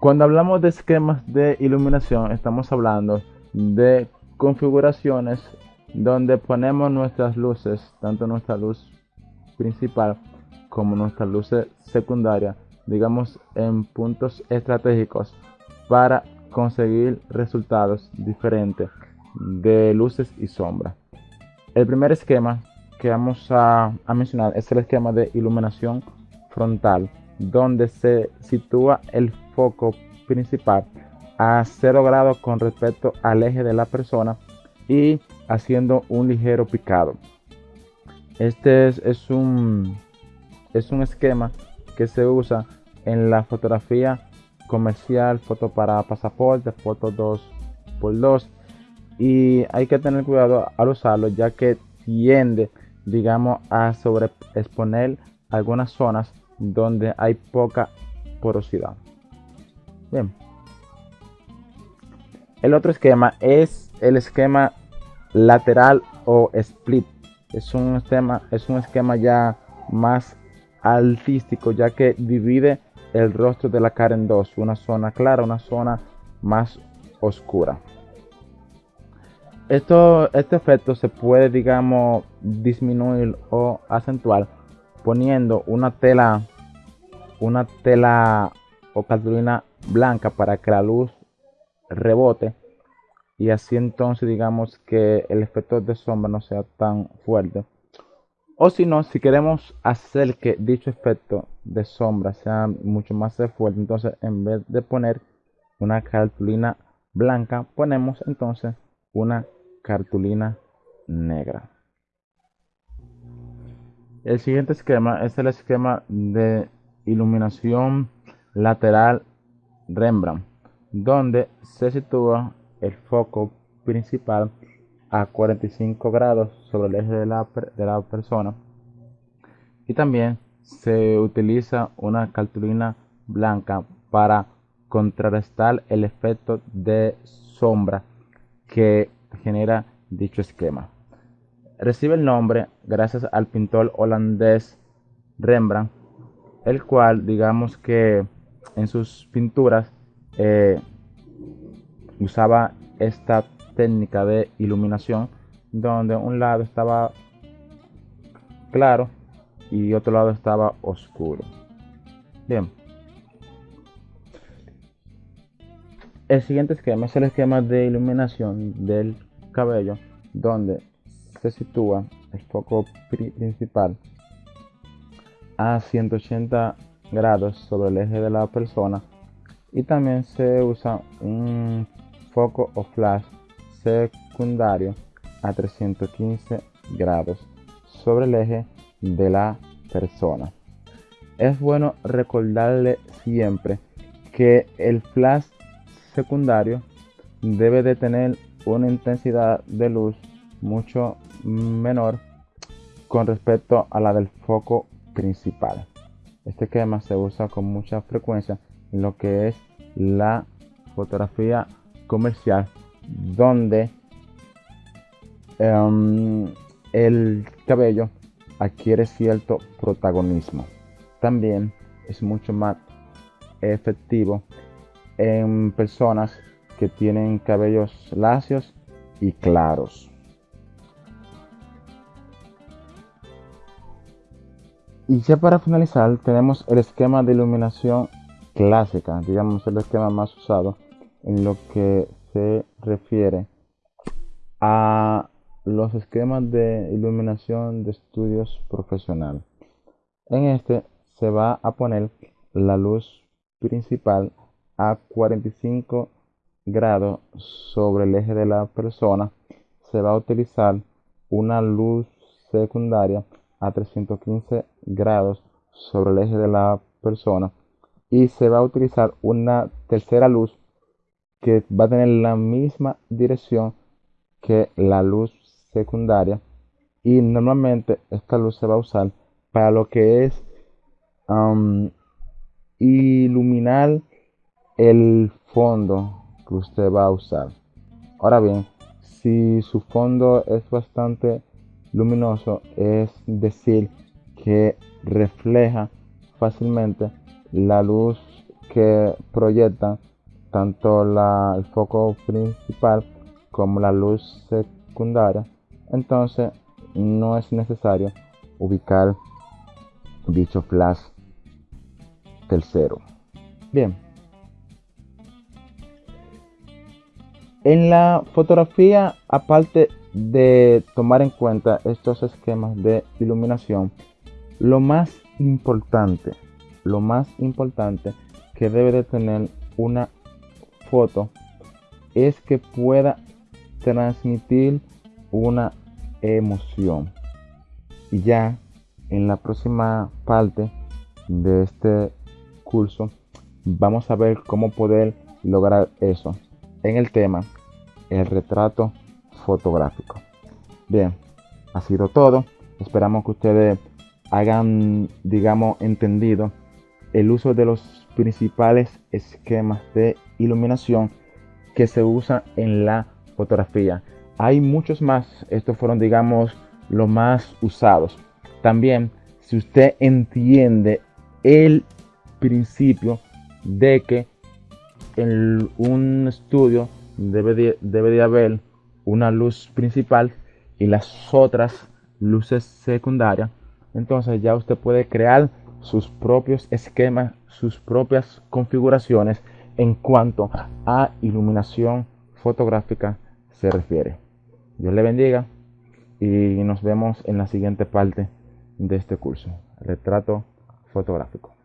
Cuando hablamos de esquemas de iluminación, estamos hablando de configuraciones donde ponemos nuestras luces, tanto nuestra luz principal como nuestra luz secundaria, digamos en puntos estratégicos para conseguir resultados diferentes de luces y sombras. El primer esquema que vamos a, mencionar es el esquema de iluminación frontal, donde se sitúa el foco principal a 0 grados con respecto al eje de la persona y haciendo un ligero picado. Este es, un, es un esquema que se usa en la fotografía comercial, foto para pasaporte, foto 2x2 y hay que tener cuidado al usarlo ya que tiende digamos a sobreexponer algunas zonas donde hay poca porosidad. Bien. El otro esquema es el esquema lateral o split. Es un esquema, es un esquema ya más artístico ya que divide el rostro de la cara en dos, una zona clara, una zona más oscura. Esto, este efecto se puede, digamos, disminuir o acentuar poniendo una tela, una tela o cartulina blanca para que la luz rebote y así entonces digamos que el efecto de sombra no sea tan fuerte. O si no, si queremos hacer que dicho efecto de sombra sea mucho más fuerte, entonces en vez de poner una cartulina blanca, ponemos entonces una cartulina negra. El siguiente esquema es el esquema de iluminación lateral Rembrandt, donde se sitúa el foco principal a 45 grados sobre el eje de la, persona y también se utiliza una cartulina blanca para contrarrestar el efecto de sombra que genera dicho esquema. Recibe el nombre gracias al pintor holandés Rembrandt, el cual digamos que en sus pinturas eh, usaba esta técnica de iluminación donde un lado estaba claro y otro lado estaba oscuro. Bien. El siguiente esquema es el esquema de iluminación del cabello donde se sitúa el foco principal a 180 grados sobre el eje de la persona y también se usa un foco o flash secundario a 315 grados sobre el eje de la persona. Es bueno recordarle siempre que el flash secundario debe de tener una intensidad de luz mucho menor con respecto a la del foco principal. Este esquema se usa con mucha frecuencia en lo que es la fotografía comercial donde em, el cabello adquiere cierto protagonismo. También es mucho más efectivo en personas que tienen cabellos lacios y claros. Y ya para finalizar tenemos el esquema de iluminación clásica, digamos el esquema más usado en lo que se refiere a los esquemas de iluminación de estudios profesional. En este se va a poner la luz principal a 45 grados sobre el eje de la persona. Se va a utilizar una luz secundaria a 315 grados sobre el eje de la persona y se va a utilizar una tercera luz que va a tener la misma dirección que la luz secundaria. Y normalmente esta luz se va a usar para lo que es iluminar el fondo que usted va a usar. Ahora bien si su fondo es bastante luminoso es decir que refleja fácilmente la luz que proyectan tanto la, el foco principal como la luz secundaria, entonces no es necesario ubicar dicho flash tercero. Bien. En la fotografía, aparte de tomar en cuenta estos esquemas de iluminación, lo más importante, lo más importante que debe de tener una foto es que pueda transmitir una emoción. Y ya en la próxima parte de este curso vamos a ver cómo poder lograr eso en el tema el retrato fotográfico. Bien, ha sido todo. Esperamos que ustedes hayan, digamos, entendido el uso de los principales esquemas de iluminación que se usan en la fotografía. Hay muchos más, estos fueron, digamos, los más usados. También, si usted entiende el principio de que en un estudio debe de, debe de haber una luz principal y las otras luces secundarias, entonces ya usted puede crear sus propios esquemas, sus propias configuraciones en cuanto a iluminación fotográfica se refiere. Dios le bendiga y nos vemos en la siguiente parte de este curso, retrato fotográfico.